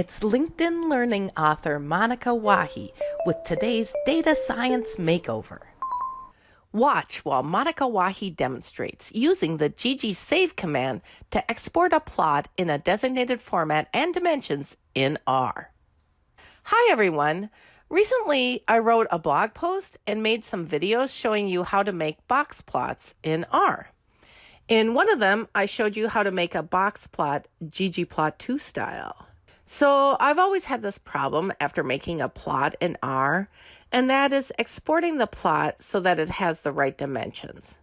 It's LinkedIn Learning author Monica Wahi with today's Data Science Makeover. Watch while Monica Wahi demonstrates using the ggSave command to export a plot in a designated format and dimensions in R. Hi everyone! Recently, I wrote a blog post and made some videos showing you how to make box plots in R. In one of them, I showed you how to make a box plot ggplot2 style. So I've always had this problem after making a plot in R, and that is exporting the plot so that it has the right dimensions.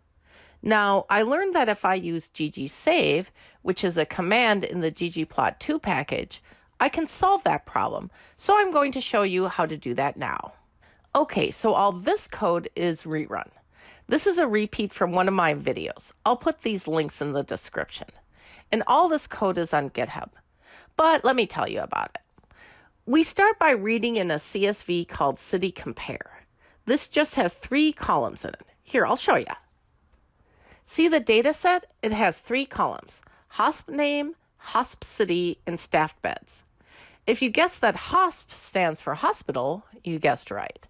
Now, I learned that if I use ggSave, which is a command in the ggplot2 package, I can solve that problem. So I'm going to show you how to do that now. Okay, so all this code is rerun. This is a repeat from one of my videos. I'll put these links in the description. And all this code is on GitHub. But let me tell you about it. We start by reading in a CSV called City Compare. This just has three columns in it. Here, I'll show you. See the data set? It has three columns, HOSP name, HOSP city, and staffed beds. If you guess that HOSP stands for hospital, you guessed right.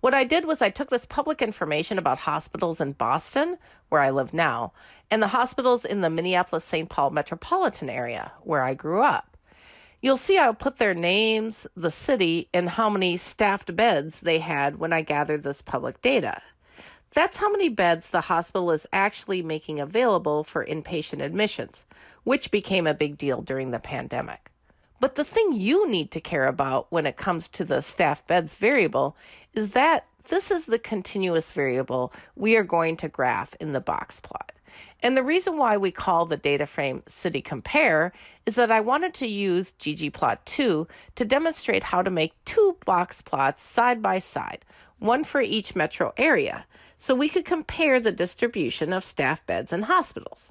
What I did was I took this public information about hospitals in Boston, where I live now, and the hospitals in the Minneapolis St. Paul metropolitan area, where I grew up. You'll see I'll put their names, the city, and how many staffed beds they had when I gathered this public data. That's how many beds the hospital is actually making available for inpatient admissions, which became a big deal during the pandemic. But the thing you need to care about when it comes to the staff beds variable is that this is the continuous variable we are going to graph in the box plot. And the reason why we call the data frame city compare is that I wanted to use ggplot2 to demonstrate how to make two box plots side by side, one for each metro area, so we could compare the distribution of staff beds in hospitals.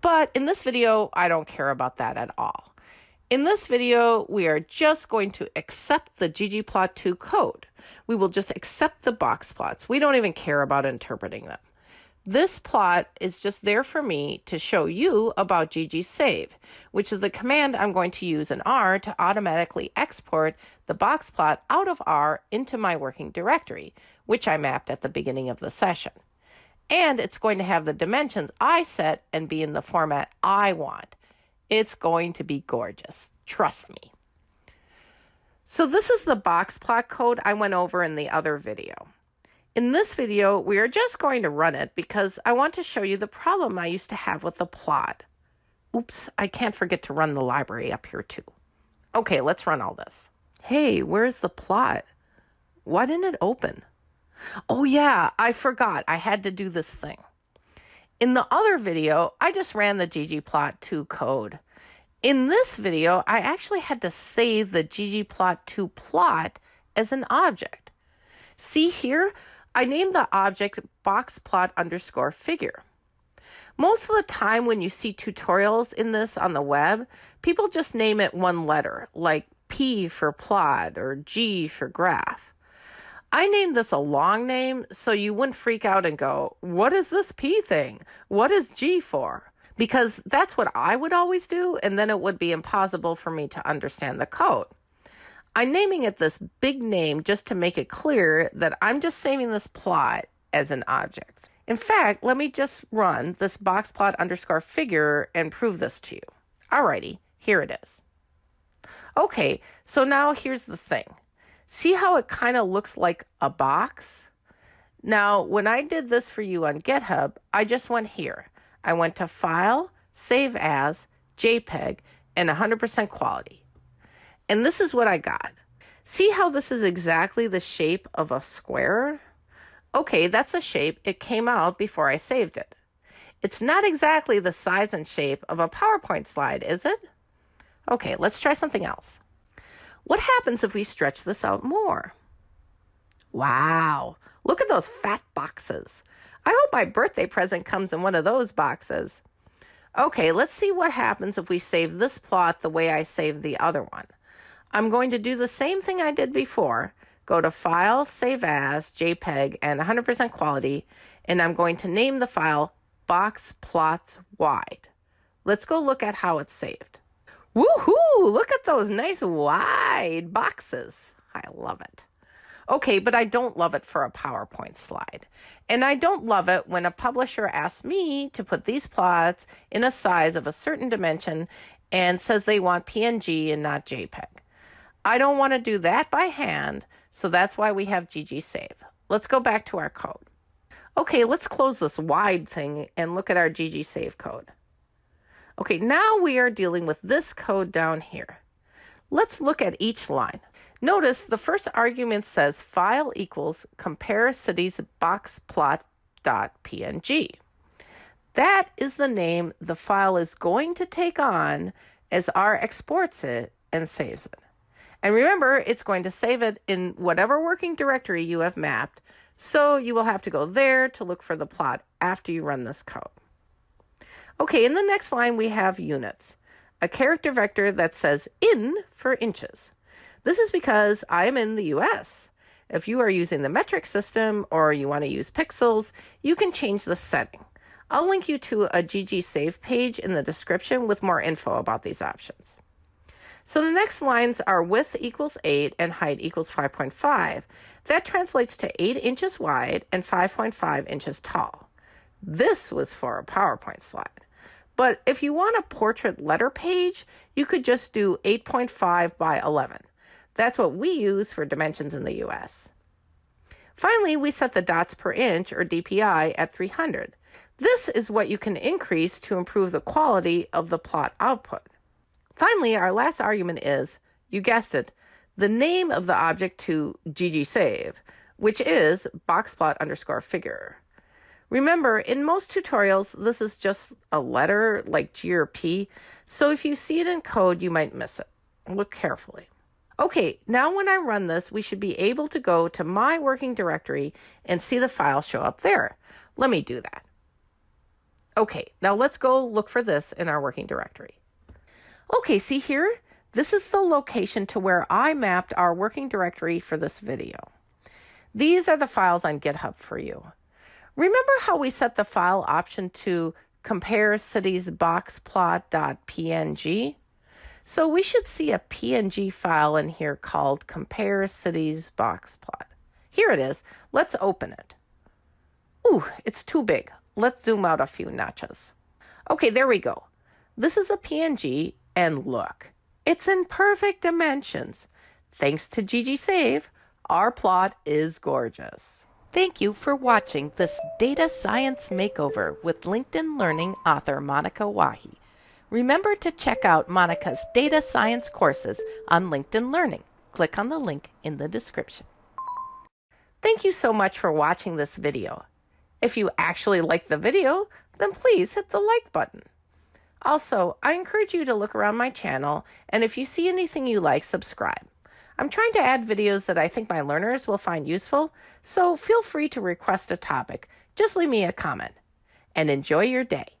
But in this video, I don't care about that at all. In this video, we are just going to accept the ggplot2 code. We will just accept the box plots. We don't even care about interpreting them. This plot is just there for me to show you about ggSave, which is the command I'm going to use in R to automatically export the box plot out of R into my working directory, which I mapped at the beginning of the session. And it's going to have the dimensions I set and be in the format I want. It's going to be gorgeous. Trust me. So this is the box plot code I went over in the other video. In this video, we are just going to run it because I want to show you the problem I used to have with the plot. Oops, I can't forget to run the library up here too. Okay, let's run all this. Hey, where's the plot? Why didn't it open? Oh yeah, I forgot. I had to do this thing. In the other video, I just ran the ggplot2 code. In this video, I actually had to save the ggplot2 plot as an object. See here, I named the object boxplot underscore figure. Most of the time when you see tutorials in this on the web, people just name it one letter, like P for plot or G for graph. I named this a long name so you wouldn't freak out and go, what is this P thing? What is G for? Because that's what I would always do, and then it would be impossible for me to understand the code. I'm naming it this big name just to make it clear that I'm just saving this plot as an object. In fact, let me just run this boxplot underscore figure and prove this to you. Alrighty, here it is. Okay, so now here's the thing. See how it kind of looks like a box? Now, when I did this for you on GitHub, I just went here. I went to File, Save As, JPEG, and 100% quality. And this is what I got. See how this is exactly the shape of a square? Okay, that's the shape it came out before I saved it. It's not exactly the size and shape of a PowerPoint slide, is it? Okay, let's try something else. What happens if we stretch this out more? Wow, look at those fat boxes. I hope my birthday present comes in one of those boxes. Okay, let's see what happens if we save this plot the way I saved the other one. I'm going to do the same thing I did before. Go to File, Save As, JPEG, and 100% quality, and I'm going to name the file Box Plots Wide. Let's go look at how it's saved. Woohoo! Look at those nice wide boxes. I love it. Okay, but I don't love it for a PowerPoint slide. And I don't love it when a publisher asks me to put these plots in a size of a certain dimension and says they want PNG and not JPEG. I don't want to do that by hand, so that's why we have GG Save. Let's go back to our code. Okay, let's close this wide thing and look at our GG Save code. Okay, now we are dealing with this code down here. Let's look at each line. Notice the first argument says file equals compare cities box plot dot png. That is the name the file is going to take on as R exports it and saves it. And remember, it's going to save it in whatever working directory you have mapped, so you will have to go there to look for the plot after you run this code. Okay, in the next line we have units, a character vector that says in for inches. This is because I am in the US. If you are using the metric system or you want to use pixels, you can change the setting. I'll link you to a GG Save page in the description with more info about these options. So the next lines are width equals 8 and height equals 5.5. That translates to 8 inches wide and 5.5 inches tall. This was for a PowerPoint slide. But if you want a portrait letter page, you could just do 8.5 by 11. That's what we use for dimensions in the US. Finally, we set the dots per inch, or DPI, at 300. This is what you can increase to improve the quality of the plot output. Finally, our last argument is, you guessed it, the name of the object to ggsave, which is boxplot underscore figure. Remember, in most tutorials, this is just a letter like G or P, so if you see it in code, you might miss it. Look carefully. Okay, now when I run this, we should be able to go to my working directory and see the file show up there. Let me do that. Okay, now let's go look for this in our working directory. Okay, see here? This is the location to where I mapped our working directory for this video. These are the files on GitHub for you. Remember how we set the file option to compare cities boxplot.png? So we should see a PNG file in here called compare cities box plot. Here it is. Let's open it. Ooh, it's too big. Let's zoom out a few notches. Okay, there we go. This is a PNG and look, it's in perfect dimensions. Thanks to GG Save, our plot is gorgeous. Thank you for watching this data science makeover with LinkedIn Learning author Monica Wahi. Remember to check out Monica's data science courses on LinkedIn Learning. Click on the link in the description. Thank you so much for watching this video. If you actually like the video, then please hit the like button. Also, I encourage you to look around my channel, and if you see anything you like, subscribe. I'm trying to add videos that I think my learners will find useful, so feel free to request a topic. Just leave me a comment. And enjoy your day.